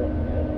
Yeah.